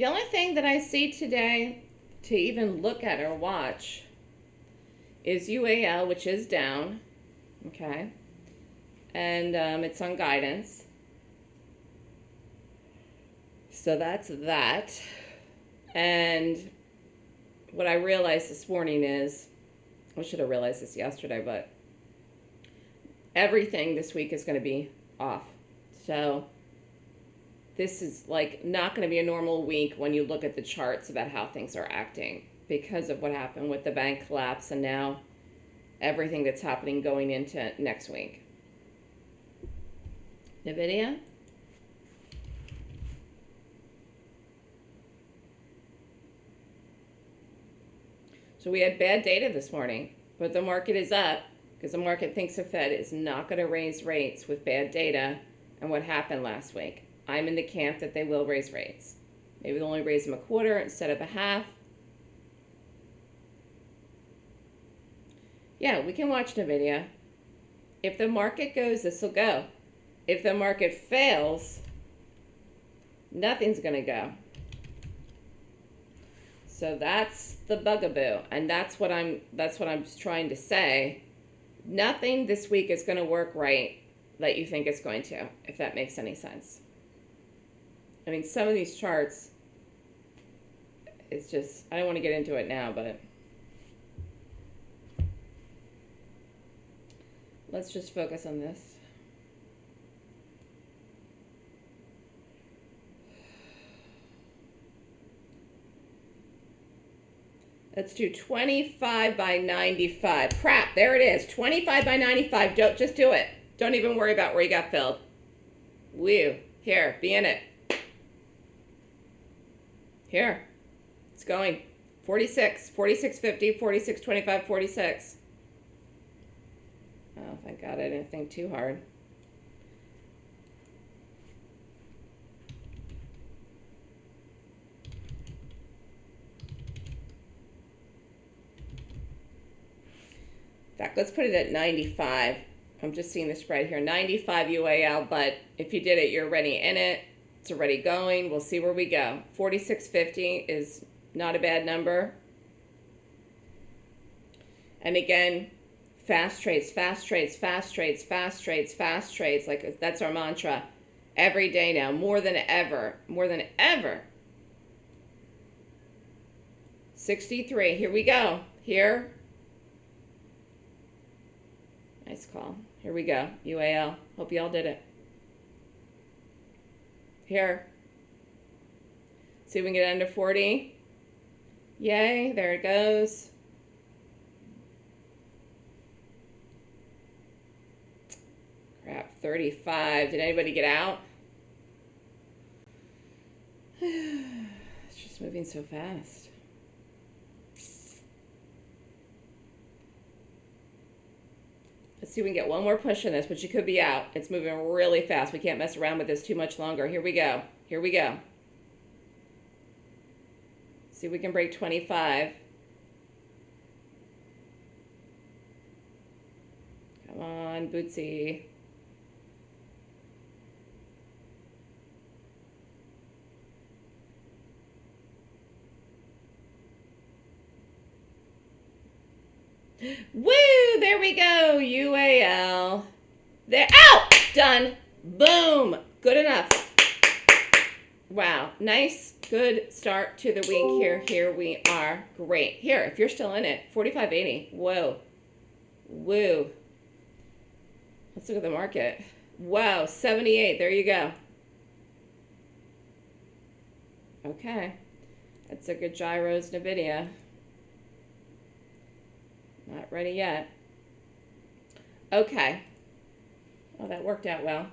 The only thing that I see today to even look at or watch is UAL, which is down. Okay. And um, it's on guidance. So that's that. And what I realized this morning is, I should have realized this yesterday, but everything this week is going to be off. So this is like not going to be a normal week when you look at the charts about how things are acting because of what happened with the bank collapse and now everything that's happening going into next week. NVIDIA? So we had bad data this morning, but the market is up because the market thinks the Fed is not going to raise rates with bad data and what happened last week. I'm in the camp that they will raise rates. Maybe they'll only raise them a quarter instead of a half. Yeah, we can watch NVIDIA. If the market goes, this will go. If the market fails, nothing's going to go. So that's the bugaboo, and that's what I'm that's what I'm trying to say. Nothing this week is going to work right that you think it's going to, if that makes any sense. I mean, some of these charts, it's just I don't want to get into it now, but let's just focus on this. Let's do 25 by 95. Crap, there it is. 25 by 95. Don't just do it. Don't even worry about where you got filled. Woo. Here, be in it. Here. It's going. 46, 46.50, 46.25, 46. Oh, thank God I didn't think too hard. In fact, let's put it at 95. I'm just seeing the spread here. 95 UAL, but if you did it, you're already in it. It's already going. We'll see where we go. 4650 is not a bad number. And again, fast trades, fast trades, fast trades, fast trades, fast trades. Like that's our mantra every day now, more than ever, more than ever. 63, here we go. Here, Nice call. Here we go. UAL. Hope y'all did it. Here. See if we can get under 40. Yay. There it goes. Crap. 35. Did anybody get out? it's just moving so fast. Let's see if we can get one more push in this, but you could be out. It's moving really fast. We can't mess around with this too much longer. Here we go. Here we go. See if we can break 25. Come on, Bootsy. Woo! There we go. UAL. There. Out! Done. Boom. Good enough. Wow. Nice, good start to the week here. Here we are. Great. Here, if you're still in it, 45.80. Whoa. Woo. Let's look at the market. Wow, 78. There you go. Okay. That's a good gyros NVIDIA. Not ready yet. Okay. Well, that worked out well.